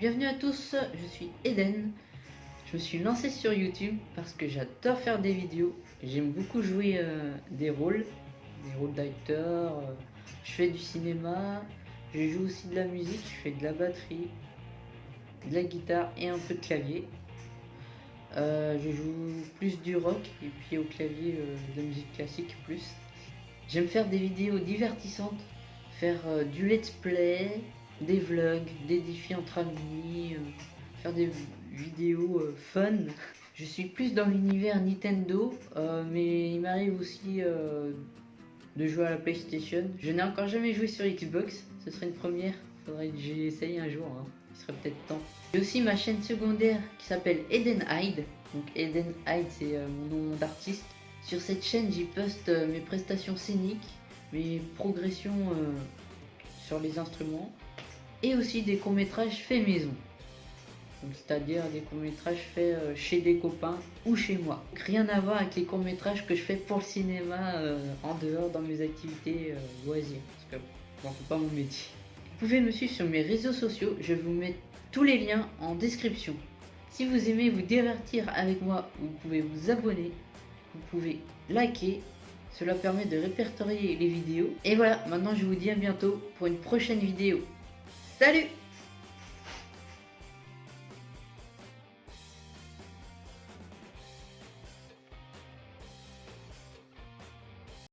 Bienvenue à tous, je suis Eden. Je me suis lancé sur YouTube parce que j'adore faire des vidéos. J'aime beaucoup jouer euh, des rôles, des rôles d'acteur. euh, je fais du cinéma, je joue aussi de la musique, je fais de la batterie, de la guitare et un peu de clavier. Euh, je joue plus du rock et puis au clavier de la musique classique plus. J'aime faire des vidéos divertissantes, faire du let's play, des vlogs, des défis entre amis, euh, faire des vidéos euh, fun. Je suis plus dans l'univers Nintendo, euh, mais il m'arrive aussi de jouer à la PlayStation. Je n'ai encore jamais joué sur Xbox, ce serait une première. Faudrait que j'essaye un jour, hein. il serait peut-être temps. J'ai aussi ma chaîne secondaire qui s'appelle Eden Hyde. Donc Eden Hyde c'est mon nom d'artiste. Sur cette chaîne j'y poste mes prestations scéniques, mes progressions sur les instruments et aussi des courts-métrages faits maison. C'est-à-dire des courts-métrages faits euh, chez des copains ou chez moi. Rien à voir avec les courts-métrages que je fais pour le cinéma euh, en dehors dans mes activités euh, loisirs. Parce que bon, c'est pas mon métier. Vous pouvez me suivre sur mes réseaux sociaux, je vous mets tous les liens en description. Si vous aimez vous divertir avec moi, vous pouvez vous abonner, vous pouvez liker, cela permet de répertorier les vidéos. Et voilà, maintenant je vous dis à bientôt pour une prochaine vidéo. Salut